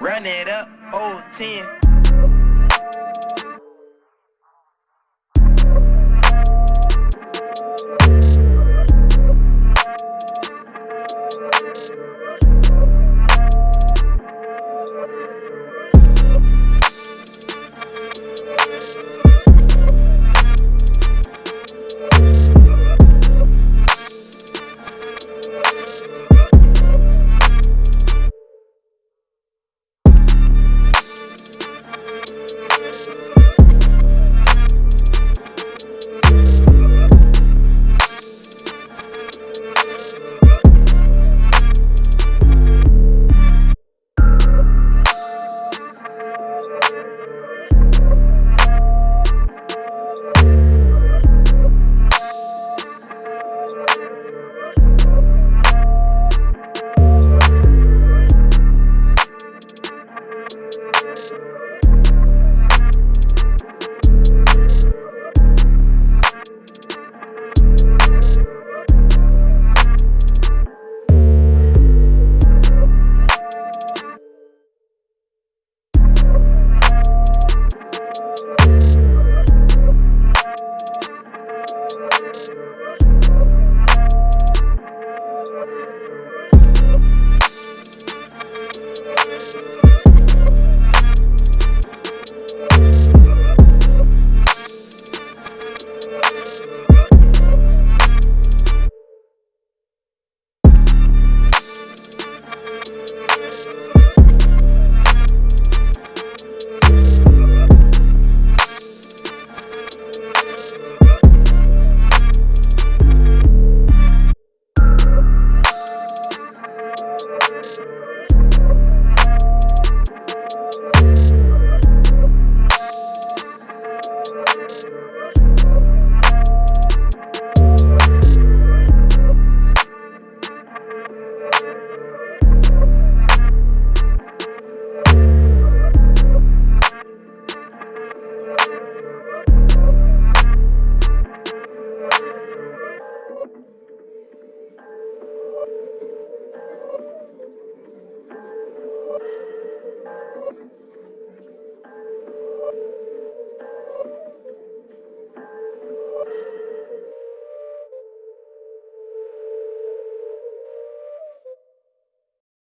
Run it up, old 10.